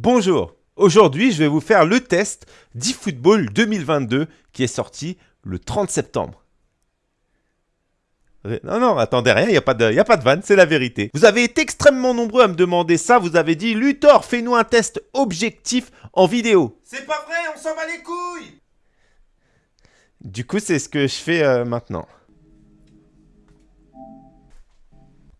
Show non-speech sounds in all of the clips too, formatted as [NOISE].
Bonjour, aujourd'hui je vais vous faire le test d'eFootball 2022 qui est sorti le 30 septembre. Non, non, attendez rien, il n'y a, pas de, y a pas de vanne, c'est la vérité. Vous avez été extrêmement nombreux à me demander ça, vous avez dit « Luthor, fais-nous un test objectif en vidéo ». C'est pas vrai, on s'en va les couilles Du coup, c'est ce que je fais euh, maintenant.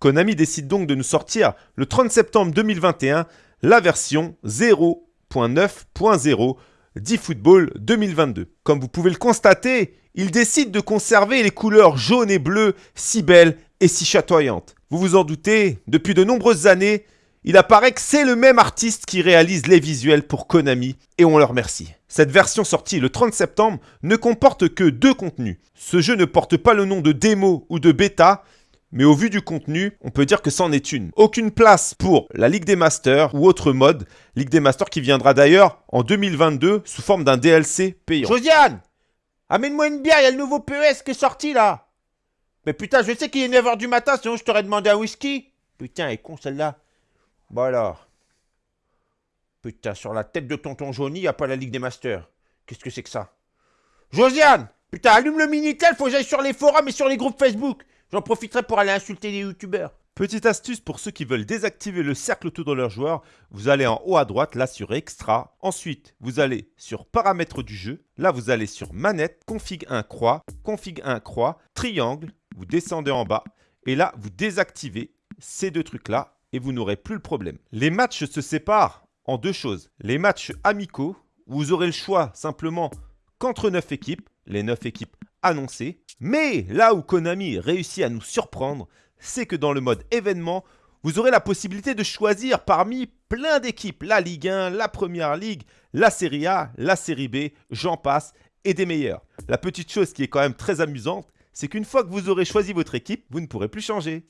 Konami décide donc de nous sortir le 30 septembre 2021 la version 0.9.0 d'eFootball 2022. Comme vous pouvez le constater, il décide de conserver les couleurs jaunes et bleues si belles et si chatoyantes. Vous vous en doutez, depuis de nombreuses années, il apparaît que c'est le même artiste qui réalise les visuels pour Konami et on le remercie. Cette version sortie le 30 septembre ne comporte que deux contenus. Ce jeu ne porte pas le nom de démo ou de bêta, mais au vu du contenu, on peut dire que c'en est une. Aucune place pour la Ligue des Masters ou autre mode. Ligue des Masters qui viendra d'ailleurs en 2022 sous forme d'un DLC payant. Josiane Amène-moi une bière, il y a le nouveau PES qui est sorti là Mais putain, je sais qu'il est 9h du matin, sinon je t'aurais demandé un whisky Putain, elle est con celle-là. Bon alors. Putain, sur la tête de tonton Johnny, n'y a pas la Ligue des Masters. Qu'est-ce que c'est que ça? Josiane Putain, allume le Minitel, faut que j'aille sur les forums et sur les groupes Facebook J'en profiterai pour aller insulter les youtubeurs. Petite astuce pour ceux qui veulent désactiver le cercle autour de leur joueur, vous allez en haut à droite, là sur Extra. Ensuite, vous allez sur Paramètres du jeu. Là, vous allez sur Manette, Config 1 croix, Config 1 croix, Triangle. Vous descendez en bas et là, vous désactivez ces deux trucs-là et vous n'aurez plus le problème. Les matchs se séparent en deux choses. Les matchs amicaux, vous aurez le choix simplement qu'entre 9 équipes, les 9 équipes annoncées, mais là où Konami réussit à nous surprendre, c'est que dans le mode événement, vous aurez la possibilité de choisir parmi plein d'équipes, la Ligue 1, la Première Ligue, la Série A, la Série B, j'en passe, et des meilleurs. La petite chose qui est quand même très amusante, c'est qu'une fois que vous aurez choisi votre équipe, vous ne pourrez plus changer.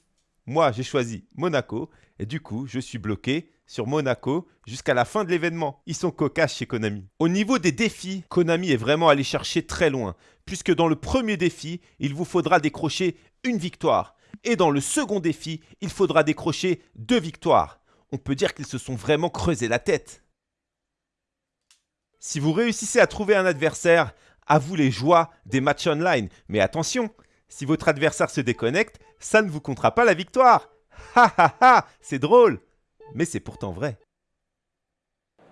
Moi, j'ai choisi Monaco, et du coup, je suis bloqué sur Monaco jusqu'à la fin de l'événement. Ils sont cocasses chez Konami. Au niveau des défis, Konami est vraiment allé chercher très loin, puisque dans le premier défi, il vous faudra décrocher une victoire. Et dans le second défi, il faudra décrocher deux victoires. On peut dire qu'ils se sont vraiment creusé la tête. Si vous réussissez à trouver un adversaire, à vous les joies des matchs online. Mais attention, si votre adversaire se déconnecte, ça ne vous comptera pas la victoire. Ha ha ha, c'est drôle mais c'est pourtant vrai.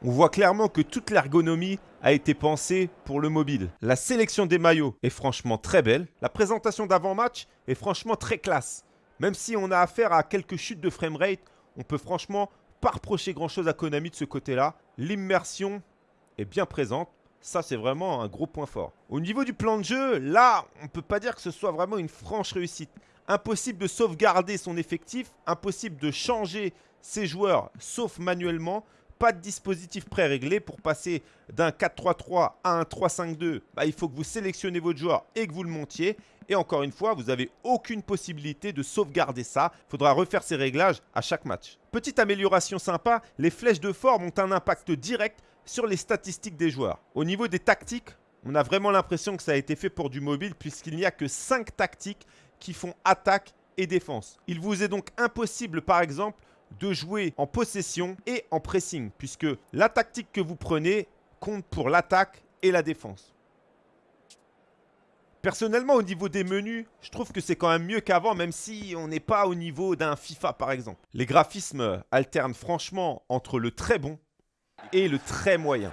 On voit clairement que toute l'ergonomie a été pensée pour le mobile. La sélection des maillots est franchement très belle. La présentation d'avant-match est franchement très classe. Même si on a affaire à quelques chutes de framerate, on peut franchement pas reprocher grand-chose à Konami de ce côté-là. L'immersion est bien présente. Ça, c'est vraiment un gros point fort. Au niveau du plan de jeu, là, on ne peut pas dire que ce soit vraiment une franche réussite. Impossible de sauvegarder son effectif, impossible de changer ses joueurs, sauf manuellement. Pas de dispositif pré-réglé pour passer d'un 4-3-3 à un 3-5-2. Bah, il faut que vous sélectionnez votre joueur et que vous le montiez. Et encore une fois, vous n'avez aucune possibilité de sauvegarder ça. Il faudra refaire ces réglages à chaque match. Petite amélioration sympa, les flèches de forme ont un impact direct sur les statistiques des joueurs. Au niveau des tactiques, on a vraiment l'impression que ça a été fait pour du mobile puisqu'il n'y a que 5 tactiques qui font attaque et défense. Il vous est donc impossible par exemple de jouer en possession et en pressing, puisque la tactique que vous prenez compte pour l'attaque et la défense. Personnellement, au niveau des menus, je trouve que c'est quand même mieux qu'avant, même si on n'est pas au niveau d'un FIFA par exemple. Les graphismes alternent franchement entre le très bon et le très moyen.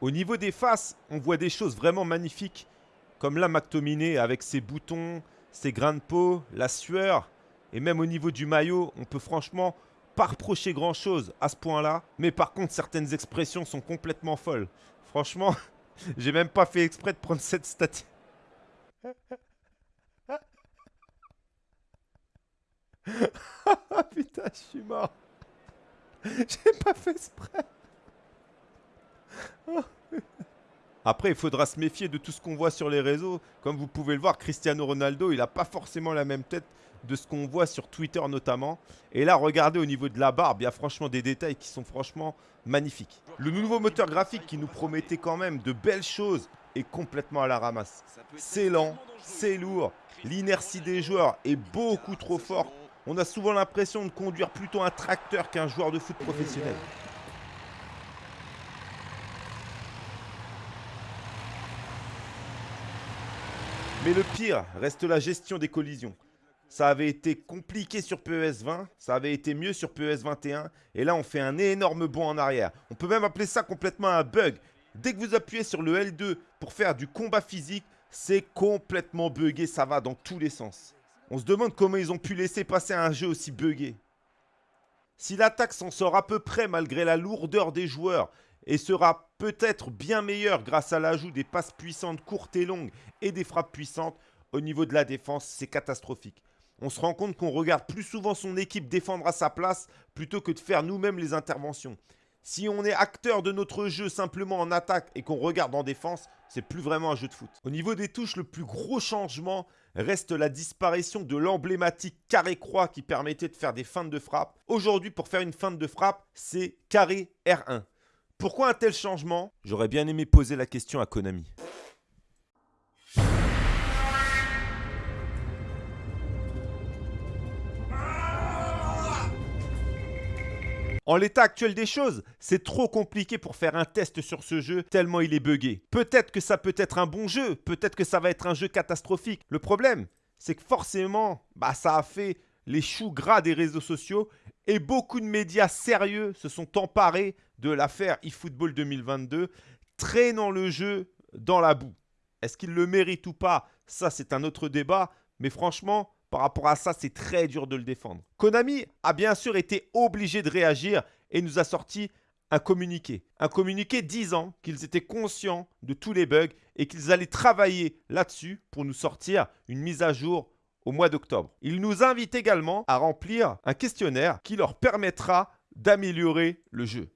Au niveau des faces, on voit des choses vraiment magnifiques, comme la McTominay avec ses boutons, ses grains de peau, la sueur, et même au niveau du maillot, on peut franchement pas reprocher grand chose à ce point-là. Mais par contre, certaines expressions sont complètement folles. Franchement, [LAUGHS] j'ai même pas fait exprès de prendre cette statue. [LAUGHS] Putain, je suis mort. [LAUGHS] J'ai pas fait exprès. Après, il faudra se méfier de tout ce qu'on voit sur les réseaux. Comme vous pouvez le voir, Cristiano Ronaldo, il n'a pas forcément la même tête de ce qu'on voit sur Twitter notamment. Et là, regardez au niveau de la barbe, il y a franchement des détails qui sont franchement magnifiques. Le nouveau moteur graphique qui nous promettait quand même de belles choses est complètement à la ramasse. C'est lent, c'est lourd, l'inertie des joueurs est beaucoup trop forte. On a souvent l'impression de conduire plutôt un tracteur qu'un joueur de foot professionnel. Mais le pire reste la gestion des collisions. Ça avait été compliqué sur PES 20, ça avait été mieux sur PES 21, et là on fait un énorme bond en arrière. On peut même appeler ça complètement un bug. Dès que vous appuyez sur le L2 pour faire du combat physique, c'est complètement buggé, ça va dans tous les sens. On se demande comment ils ont pu laisser passer un jeu aussi buggé. Si l'attaque s'en sort à peu près malgré la lourdeur des joueurs et sera peut-être bien meilleure grâce à l'ajout des passes puissantes courtes et longues et des frappes puissantes, au niveau de la défense, c'est catastrophique. On se rend compte qu'on regarde plus souvent son équipe défendre à sa place plutôt que de faire nous-mêmes les interventions. Si on est acteur de notre jeu simplement en attaque et qu'on regarde en défense, c'est plus vraiment un jeu de foot. Au niveau des touches, le plus gros changement reste la disparition de l'emblématique carré-croix qui permettait de faire des feintes de frappe. Aujourd'hui, pour faire une feinte de frappe, c'est carré R1. Pourquoi un tel changement? J'aurais bien aimé poser la question à Konami. En l'état actuel des choses, c'est trop compliqué pour faire un test sur ce jeu tellement il est buggé. Peut-être que ça peut être un bon jeu, peut-être que ça va être un jeu catastrophique. Le problème, c'est que forcément, bah, ça a fait les choux gras des réseaux sociaux et beaucoup de médias sérieux se sont emparés de l'affaire eFootball 2022, traînant le jeu dans la boue. Est-ce qu'il le mérite ou pas? Ça, c'est un autre débat. Mais franchement, par rapport à ça, c'est très dur de le défendre. Konami a bien sûr été obligé de réagir et nous a sorti un communiqué. Un communiqué disant qu'ils étaient conscients de tous les bugs et qu'ils allaient travailler là-dessus pour nous sortir une mise à jour au mois d'octobre. Ils nous invitent également à remplir un questionnaire qui leur permettra d'améliorer le jeu.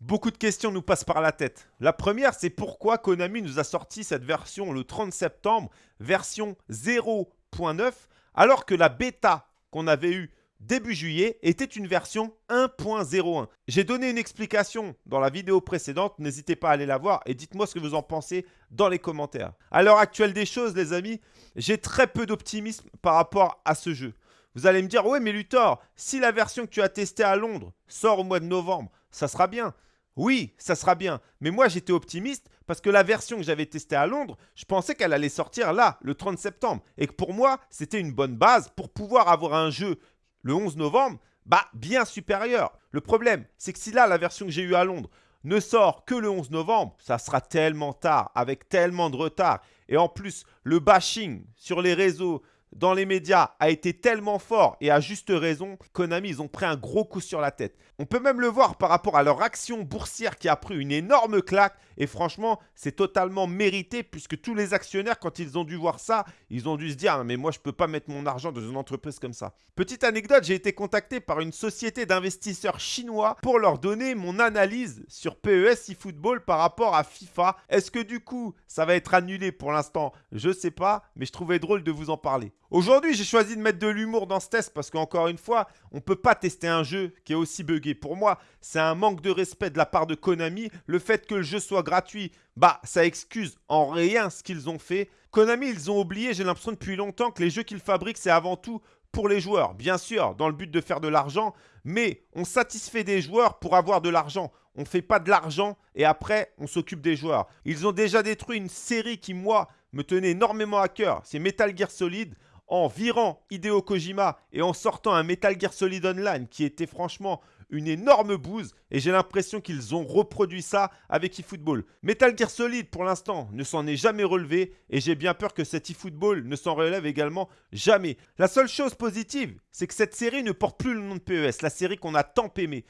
Beaucoup de questions nous passent par la tête. La première, c'est pourquoi Konami nous a sorti cette version le 30 septembre, version 0.9, alors que la bêta qu'on avait eue début juillet était une version 1.01. J'ai donné une explication dans la vidéo précédente, n'hésitez pas à aller la voir et dites-moi ce que vous en pensez dans les commentaires. À l'heure actuelle des choses, les amis, j'ai très peu d'optimisme par rapport à ce jeu. Vous allez me dire, ouais mais Luthor, si la version que tu as testée à Londres sort au mois de novembre, ça sera bien. Oui, ça sera bien. Mais moi, j'étais optimiste parce que la version que j'avais testée à Londres, je pensais qu'elle allait sortir là, le 30 septembre. Et que pour moi, c'était une bonne base pour pouvoir avoir un jeu le 11 novembre, bah, bien supérieur. Le problème, c'est que si là, la version que j'ai eue à Londres ne sort que le 11 novembre, ça sera tellement tard, avec tellement de retard. Et en plus, le bashing sur les réseaux, dans les médias a été tellement fort et à juste raison, Konami, ils ont pris un gros coup sur la tête. On peut même le voir par rapport à leur action boursière qui a pris une énorme claque et franchement, c'est totalement mérité puisque tous les actionnaires, quand ils ont dû voir ça, ils ont dû se dire ah, mais moi je peux pas mettre mon argent dans une entreprise comme ça. Petite anecdote, j'ai été contacté par une société d'investisseurs chinois pour leur donner mon analyse sur PES eFootball par rapport à FIFA. Est-ce que du coup, ça va être annulé pour l'instant? Je sais pas, mais je trouvais drôle de vous en parler. Aujourd'hui, j'ai choisi de mettre de l'humour dans ce test parce qu'encore une fois, on ne peut pas tester un jeu qui est aussi buggé. Pour moi, c'est un manque de respect de la part de Konami. Le fait que le jeu soit gratuit, bah, ça excuse en rien ce qu'ils ont fait. Konami, ils ont oublié, j'ai l'impression depuis longtemps, que les jeux qu'ils fabriquent, c'est avant tout pour les joueurs. Bien sûr, dans le but de faire de l'argent, mais on satisfait des joueurs pour avoir de l'argent. On ne fait pas de l'argent et après, on s'occupe des joueurs. Ils ont déjà détruit une série qui, moi, me tenait énormément à cœur. C'est Metal Gear Solid en virant Hideo Kojima et en sortant un Metal Gear Solid Online qui était franchement une énorme bouse et j'ai l'impression qu'ils ont reproduit ça avec eFootball. Metal Gear Solid pour l'instant ne s'en est jamais relevé et j'ai bien peur que cet eFootball ne s'en relève également jamais. La seule chose positive, c'est que cette série ne porte plus le nom de PES, la série qu'on a tant aimée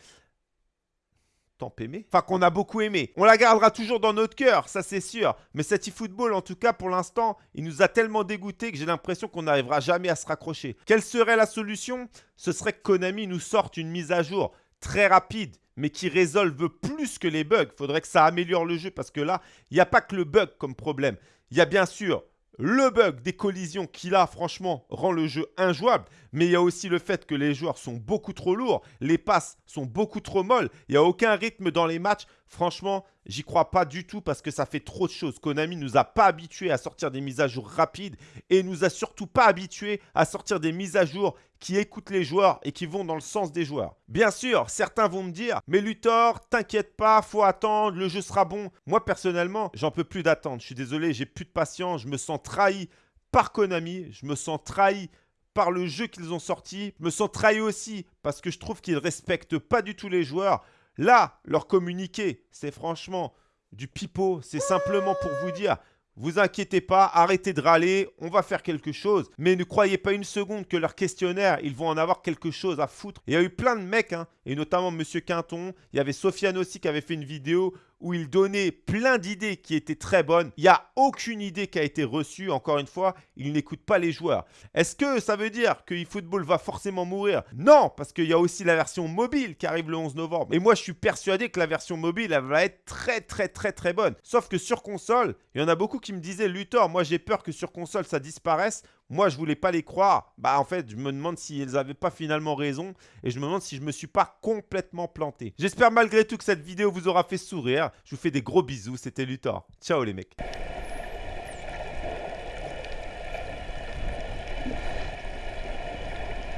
tant aimé. Enfin, qu'on a beaucoup aimé. On la gardera toujours dans notre cœur, ça c'est sûr. Mais cet e-football, en tout cas, pour l'instant, il nous a tellement dégoûté que j'ai l'impression qu'on n'arrivera jamais à se raccrocher. Quelle serait la solution? Ce serait que Konami nous sorte une mise à jour très rapide, mais qui résolve plus que les bugs. Faudrait que ça améliore le jeu parce que là, il n'y a pas que le bug comme problème. Il y a bien sûr le bug des collisions qui là franchement rend le jeu injouable, mais il y a aussi le fait que les joueurs sont beaucoup trop lourds, les passes sont beaucoup trop molles, il n'y a aucun rythme dans les matchs. Franchement, J'y crois pas du tout parce que ça fait trop de choses. Konami nous a pas habitués à sortir des mises à jour rapides et nous a surtout pas habitués à sortir des mises à jour qui écoutent les joueurs et qui vont dans le sens des joueurs. Bien sûr, certains vont me dire "Mais Luthor, t'inquiète pas, faut attendre, le jeu sera bon." Moi personnellement, j'en peux plus d'attendre. Je suis désolé, j'ai plus de patience, je me sens trahi par Konami, je me sens trahi par le jeu qu'ils ont sorti, je me sens trahi aussi parce que je trouve qu'ils respectent pas du tout les joueurs. Là, leur communiqué, c'est franchement du pipeau, c'est simplement pour vous dire vous inquiétez pas, arrêtez de râler, on va faire quelque chose. Mais ne croyez pas une seconde que leur questionnaire, ils vont en avoir quelque chose à foutre. Il y a eu plein de mecs, hein, et notamment Monsieur Quinton. Il y avait Sofiane aussi qui avait fait une vidéo où il donnait plein d'idées qui étaient très bonnes. Il n'y a aucune idée qui a été reçue. Encore une fois, il n'écoute pas les joueurs. Est-ce que ça veut dire que eFootball va forcément mourir? Non, parce qu'il y a aussi la version mobile qui arrive le 11 novembre. Et moi, je suis persuadé que la version mobile, elle va être très, très, très, très bonne. Sauf que sur console, il y en a beaucoup qui me disaient, Luthor, moi j'ai peur que sur console, ça disparaisse. Moi, je voulais pas les croire. Bah, en fait, je me demande si elles n'avaient pas finalement raison. Et je me demande si je me suis pas complètement planté. J'espère malgré tout que cette vidéo vous aura fait sourire. Je vous fais des gros bisous. C'était Luthor. Ciao les mecs.